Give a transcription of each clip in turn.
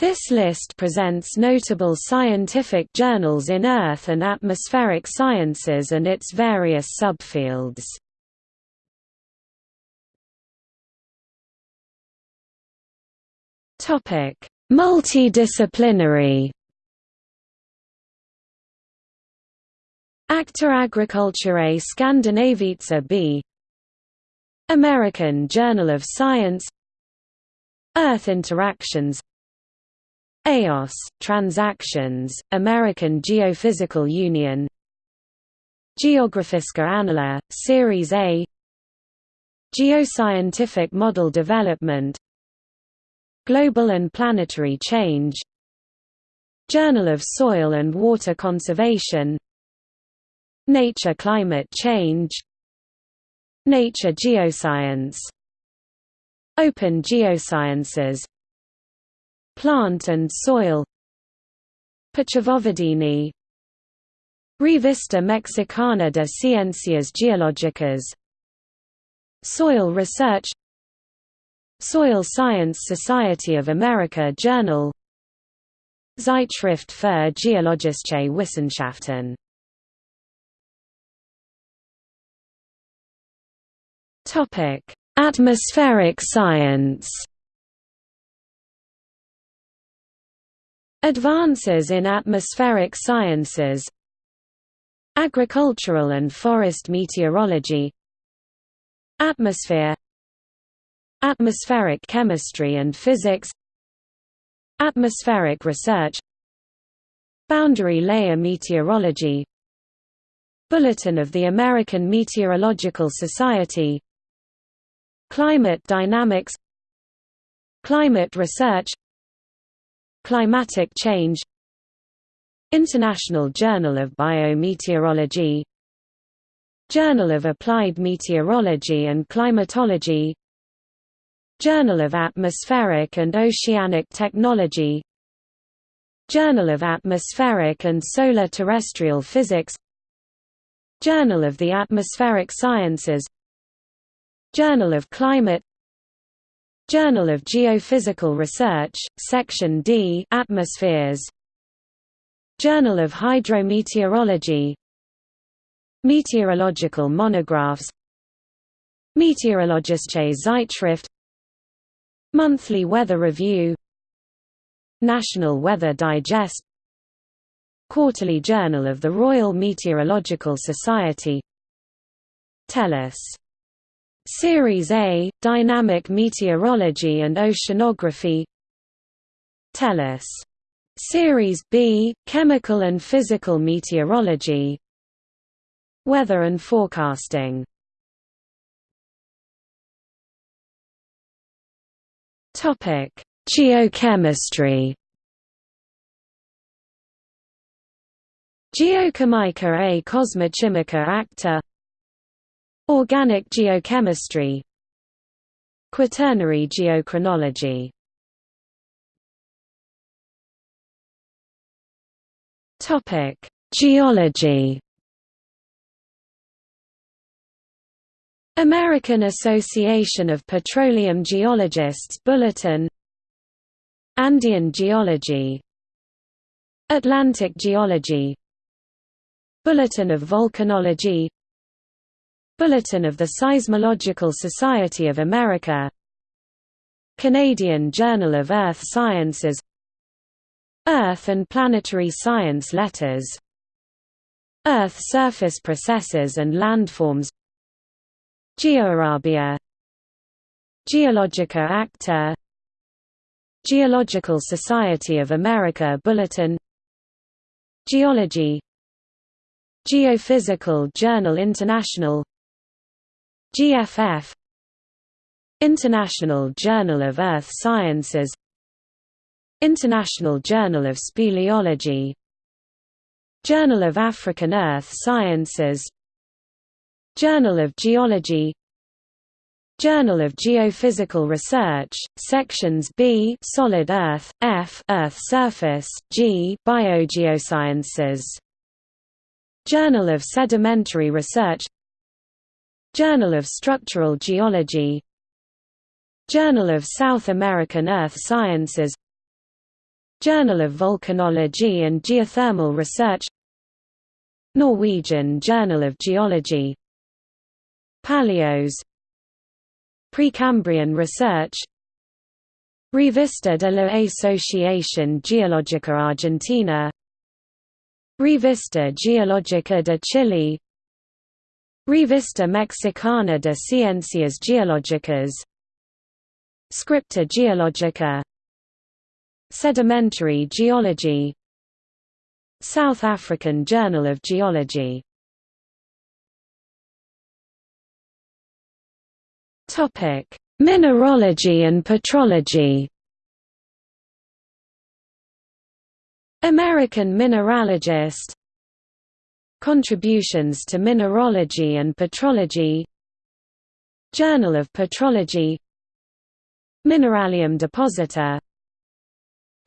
This list presents notable scientific journals in Earth and atmospheric sciences and its various subfields. Multidisciplinary. Acta Agriculturae Scandinavica B. American Journal of Science Earth Interactions EOS, Transactions, American Geophysical Union. Geografiska Annaler, Series A. Geoscientific Model Development. Global and Planetary Change. Journal of Soil and Water Conservation. Nature Climate Change. Nature Geoscience. Open Geosciences Plant and soil. Pochvovedenie Revista Mexicana de Ciencias Geológicas. Soil Research. Soil Science Society of America Journal. Zeitschrift für Geologische Wissenschaften. Atmospheric science Advances in atmospheric sciences. Agricultural and forest meteorology. Atmosphere. Atmospheric chemistry and physics. Atmospheric research. Boundary layer meteorology. Bulletin of the American Meteorological Society. Climate dynamics. Climate research Climatic Change. International Journal of Biometeorology. Journal of Applied Meteorology and Climatology. Journal of Atmospheric and Oceanic Technology. Journal of Atmospheric and Solar Terrestrial Physics. Journal of the Atmospheric Sciences. Journal of Climate Journal of Geophysical Research, Section D Atmospheres. Journal of Hydrometeorology. Meteorological monographs. Meteorologische Zeitschrift Monthly Weather Review. National Weather Digest. Quarterly Journal of the Royal Meteorological Society. Tellus Series A, Dynamic Meteorology and Oceanography. Tellus. Series B, Chemical and Physical Meteorology. Weather and Forecasting. Geochemistry. Geochimica et Cosmochimica acta Organic geochemistry. Quaternary geochronology. Topic: Geology. American Association of Petroleum Geologists Bulletin. Andean Geology. Atlantic Geology. Bulletin of Volcanology Bulletin of the Seismological Society of America. Canadian Journal of Earth Sciences. Earth and Planetary Science Letters. Earth Surface Processes and Landforms. GeoArabia Geologica Acta. Geological Society of America Bulletin. Geology. Geophysical Journal International GFF International Journal of Earth Sciences International Journal of Speleology Journal of African Earth Sciences Journal of Geology Journal of Geophysical Research, Sections B Solid Earth, F Earth Surface, G Biogeosciences Journal of Sedimentary Research Journal of Structural Geology. Journal of South American Earth Sciences. Journal of Volcanology and Geothermal Research. Norwegian Journal of Geology. PALAIOS. Precambrian Research. Revista de la Asociación Geológica Argentina. Revista Geológica de Chile Revista Mexicana de Ciencias Geológicas. Scripta Geológica. Sedimentary Geology. South African Journal of Geology. Mineralogy and petrology. American mineralogist Contributions to Mineralogy and Petrology Journal of Petrology Mineralium Deposita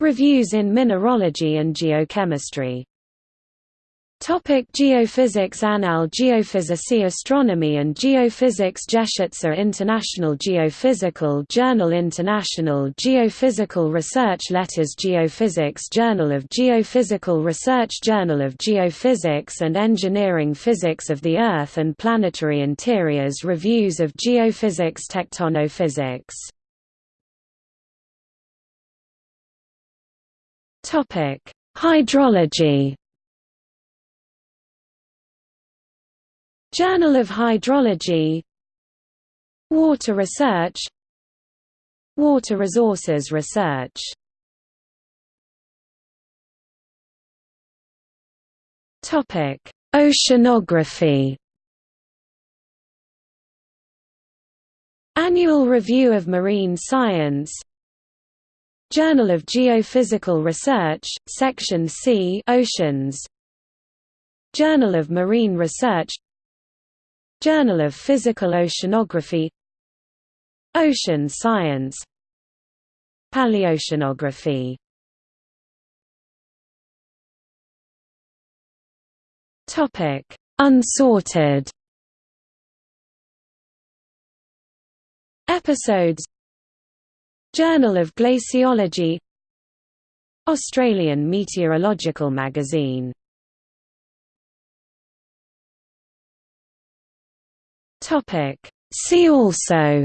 Reviews in Mineralogy and Geochemistry Topic Geophysics Annales Geophysicae Astronomy and Geophysics Geschütze International Geophysical Journal International Geophysical Research Letters Geophysics Journal of Geophysical Research Journal of Geophysics and Engineering Physics of the Earth and Planetary Interiors Reviews of Geophysics Tectonophysics. Hydrology Journal of Hydrology Water Research Water Resources Research Topic: Oceanography. Annual Review of Marine Science. Journal of Geophysical Research, Section C, Oceans. Journal of Marine Research. Journal of Physical Oceanography Ocean Science Paleoceanography. Topic Unsorted. Episodes Journal of Glaciology Australian Meteorological Magazine Topic. See also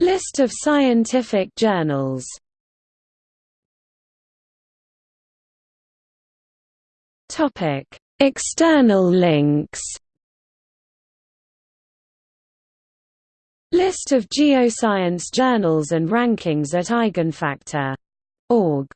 List of scientific journals Topic. External links List of geoscience journals and rankings at eigenfactor.org